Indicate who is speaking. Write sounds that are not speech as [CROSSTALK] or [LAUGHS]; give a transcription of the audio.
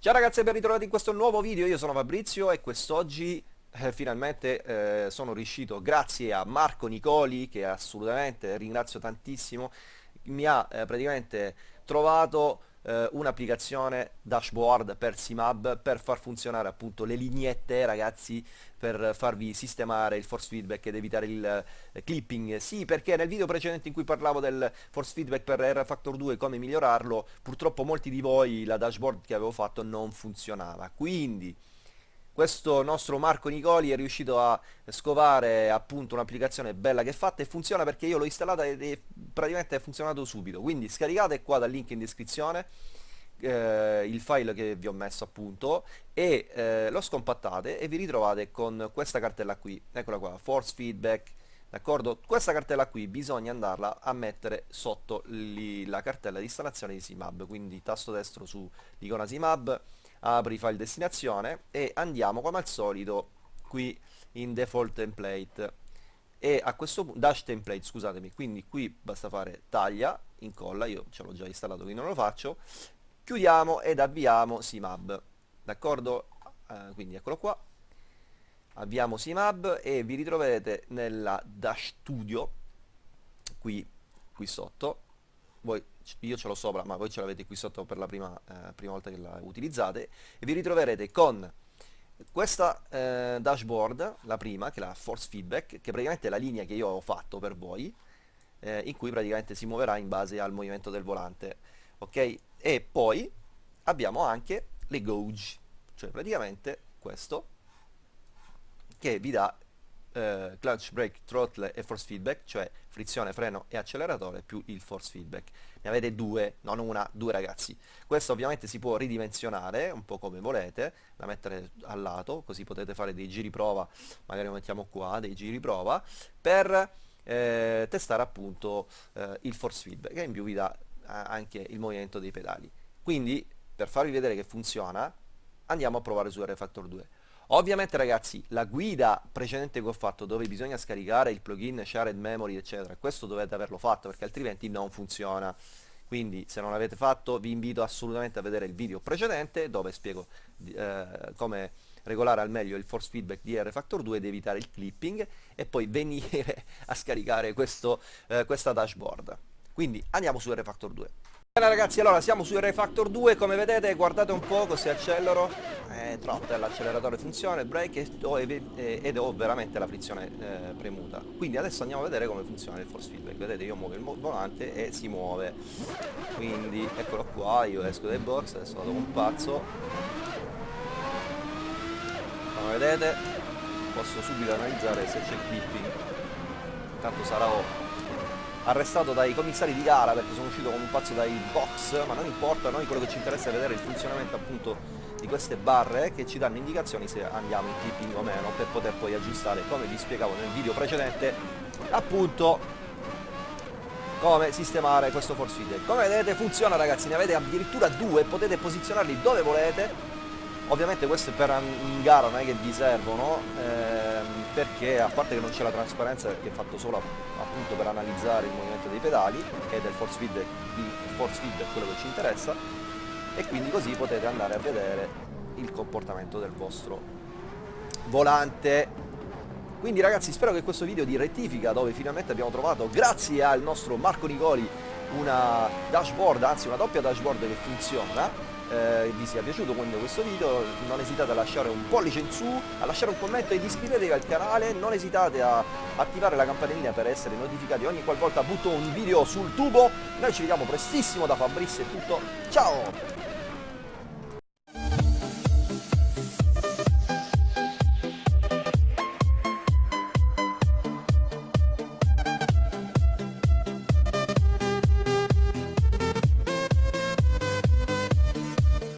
Speaker 1: Ciao ragazzi e ben ritrovati in questo nuovo video, io sono Fabrizio e quest'oggi eh, finalmente eh, sono riuscito, grazie a Marco Nicoli, che assolutamente ringrazio tantissimo, mi ha eh, praticamente trovato eh, un'applicazione dashboard per Simab per far funzionare appunto le lineette ragazzi per farvi sistemare il force feedback ed evitare il eh, clipping. Sì perché nel video precedente in cui parlavo del force feedback per R Factor 2 come migliorarlo purtroppo molti di voi la dashboard che avevo fatto non funzionava. Quindi questo nostro Marco Nicoli è riuscito a scovare appunto un'applicazione bella che è fatta e funziona perché io l'ho installata ed è praticamente è funzionato subito. Quindi scaricate qua dal link in descrizione eh, il file che vi ho messo appunto e eh, lo scompattate e vi ritrovate con questa cartella qui. Eccola qua force feedback d'accordo? Questa cartella qui bisogna andarla a mettere sotto li, la cartella di installazione di Simab. Quindi tasto destro su l'icona Simab apri file destinazione e andiamo come al solito qui in default template e a questo punto dash template scusatemi quindi qui basta fare taglia incolla io ce l'ho già installato quindi non lo faccio chiudiamo ed avviamo simab. D'accordo? Eh, quindi eccolo qua. Avviamo simab e vi ritroverete nella dash studio qui qui sotto. Voi, io ce l'ho sopra ma voi ce l'avete qui sotto per la prima, eh, prima volta che la utilizzate. E vi ritroverete con questa eh, dashboard, la prima, che è la force feedback, che praticamente è la linea che io ho fatto per voi, eh, in cui praticamente si muoverà in base al movimento del volante, ok? E poi abbiamo anche le gauge, cioè praticamente questo, che vi dà eh, clutch, brake, throttle e force feedback, cioè frizione, freno e acceleratore più il force feedback. Ne avete due, non una, due ragazzi. Questo ovviamente si può ridimensionare un po' come volete, la mettere al lato, così potete fare dei giri prova, magari lo mettiamo qua, dei giri prova, per eh, testare appunto eh, il force feedback e in più vi dà anche il movimento dei pedali. Quindi per farvi vedere che funziona andiamo a provare su R Factor 2. Ovviamente ragazzi la guida precedente che ho fatto dove bisogna scaricare il plugin shared memory eccetera, questo dovete averlo fatto perché altrimenti non funziona. Quindi se non l'avete fatto vi invito assolutamente a vedere il video precedente dove spiego eh, come regolare al meglio il force feedback di R Factor 2 ed evitare il clipping e poi venire [LAUGHS] a scaricare questo, eh, questa dashboard. Quindi andiamo su R Factor 2. Bene ragazzi, allora siamo su R Factor 2, come vedete guardate un po' così accelero, eh, troppo, l'acceleratore funziona, il brake ed ho veramente la frizione eh, premuta. Quindi adesso andiamo a vedere come funziona il force feedback, vedete io muovo il volante e si muove, quindi eccolo qua, io esco dai box, adesso vado un pazzo, come vedete posso subito analizzare se c'è clipping, intanto sarà arrestato dai commissari di gara perché sono uscito come un pazzo dai box, ma non importa, noi quello che ci interessa è vedere il funzionamento appunto di queste barre che ci danno indicazioni se andiamo in clipping o meno per poter poi aggiustare, come vi spiegavo nel video precedente, appunto come sistemare questo force feeder. Come vedete funziona ragazzi, ne avete addirittura due, potete posizionarli dove volete, ovviamente questo è per in gara non è che vi servono, ehm, perché a parte che non c'è la trasparenza perché è fatto solo appunto per analizzare il movimento dei pedali ed è il force feed, il force feed è quello che ci interessa e quindi così potete andare a vedere il comportamento del vostro volante. Quindi ragazzi spero che questo video di rettifica dove finalmente abbiamo trovato grazie al nostro Marco Nicoli una dashboard anzi una doppia dashboard che funziona eh, vi sia piaciuto questo video non esitate a lasciare un pollice in su a lasciare un commento ed iscrivetevi al canale non esitate a attivare la campanellina per essere notificati ogni qualvolta butto un video sul tubo. Noi ci vediamo prestissimo da Fabrizio e tutto. Ciao